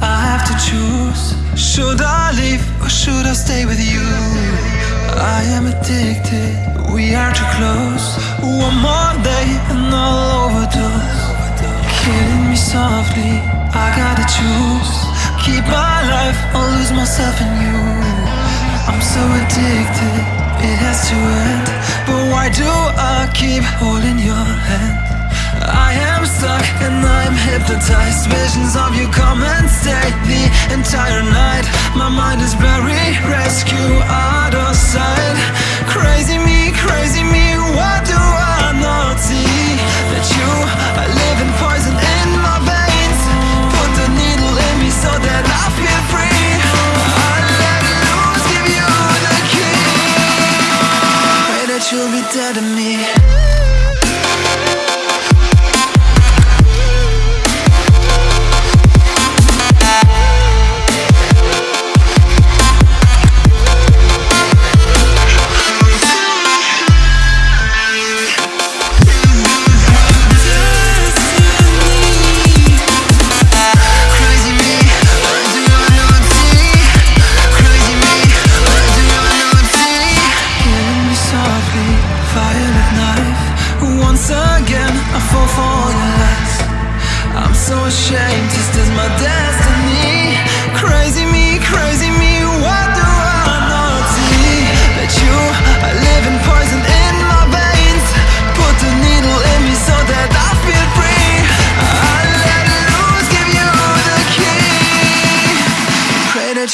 I have to choose. Should I leave or should I stay with you? I am addicted, we are too close. One more day and I'll overdose. Killing me softly, I gotta choose. Keep my life or lose myself in you. I'm so addicted, it has to end. But why do I keep holding your hand? I am stuck and I'm hypnotized. Visions of you come and stay the entire night. My mind is buried, rescue out of sight. Crazy me, crazy me.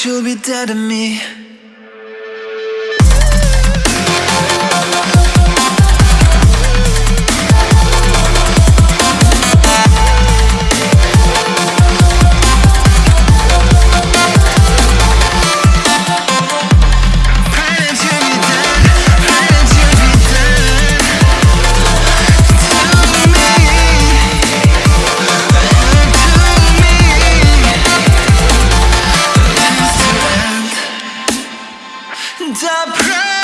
She'll be dead to me. pray.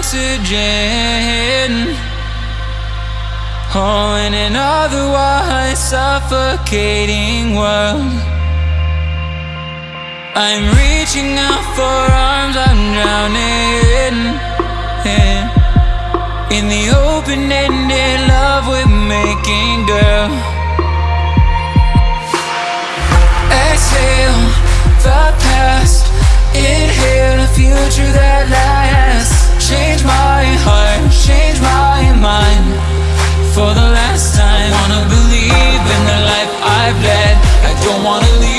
Oxygen. Oh, in an otherwise suffocating world. I'm reaching out for arms, I'm drowning. In the open-ended love we're making, girl. Exhale the past, inhale a future that lasts. Change my heart, change my mind for the last time. Wanna believe in the life I've led. I don't wanna leave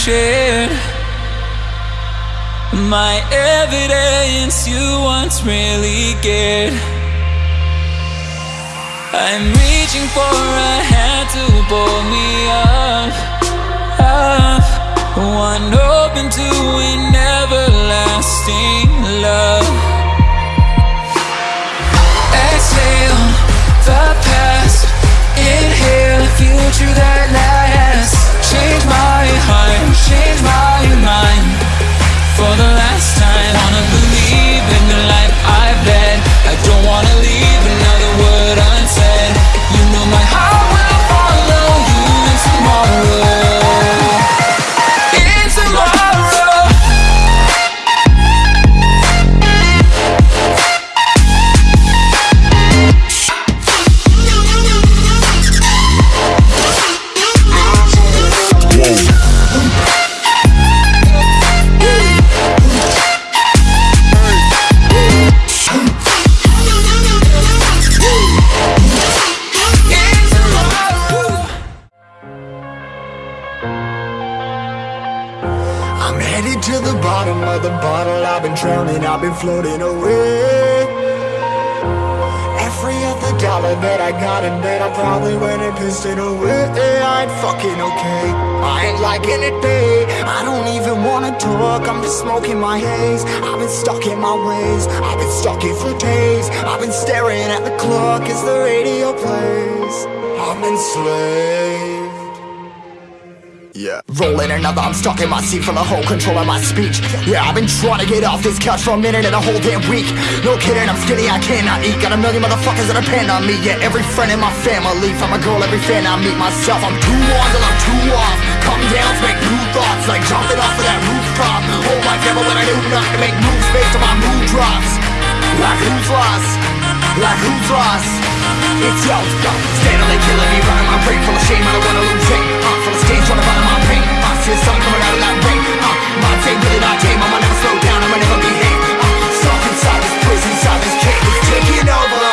shared. My evidence you once really cared. I'm reaching for a hand to pull me up, up. One open to an everlasting love. Exhale the past, inhale a future that change my To the bottom of the bottle. I've been drowning, I've been floating away. Every other dollar that I got in bed I probably went and pissed it away. I ain't fucking okay. I ain't liking it, babe. I don't even wanna talk. I'm just smoking my haze. I've been stuck in my ways. I've been stuck here for days. I've been staring at the clock. As the radio plays? I'm enslaved yeah. Rolling another, I'm stuck in my seat for the whole control of my speech. Yeah, I've been trying to get off this couch for a minute and a whole damn week. No kidding, I'm skinny, I cannot eat. Got a million motherfuckers that depend on me. Yeah, every friend in my family. From a girl, every fan I meet myself. I'm too on till I'm too off. Come down make new thoughts, like jumping off of that rooftop. Whole life never when I do not to make moves based on my mood drops. Like who's lost? Like who's lost? It's yo, yo, steadily killing me, running my brain full of shame. I don't wanna lose it. Full of stage, to find my pain. I see the sun coming out that rain. Uh, my day really not tame. I'ma never slow down. I'ma never behave. Uh, stuck inside this prison, inside this cage, taking over.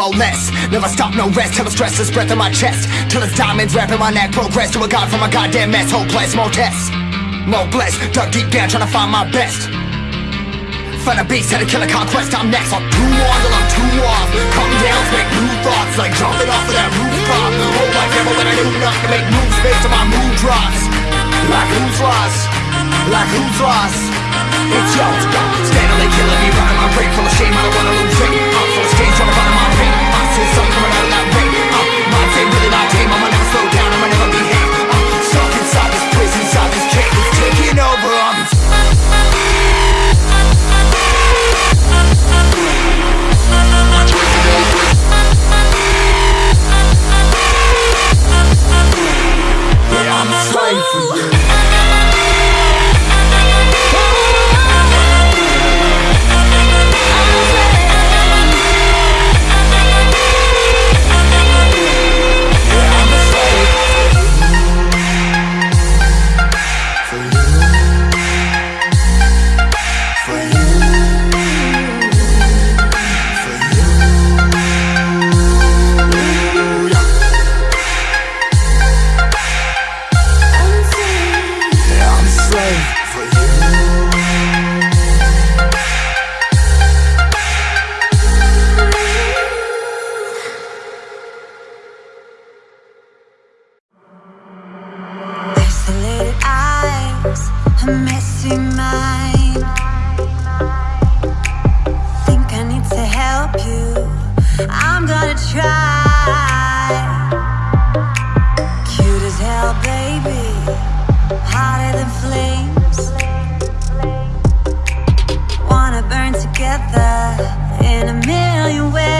More less. Never stop, no rest. Till the stress is breath in my chest. Till it's diamonds wrapping my neck. Progress to a god from a goddamn mess. Hopeless, more tests. More blessed. Dug deep down, trying to find my best. Find a beast, had a killer conquest, I'm next I'm too on till I'm too off Come down, make new thoughts Like jumping off of that rooftop Whole life never when I knew nothing make moves based on my mood drops Like who's lost? Like who's lost? It's yo, steadily killing me Running my brain full of shame, I don't wanna lose it. I'm full of stage, to run my pain I see something coming out of that rain uh, Mind's ain't really not tame, I'ma never slow down, I'ma never behave uh, Stuck inside this prison, inside this cage It's taking over, together in a million ways.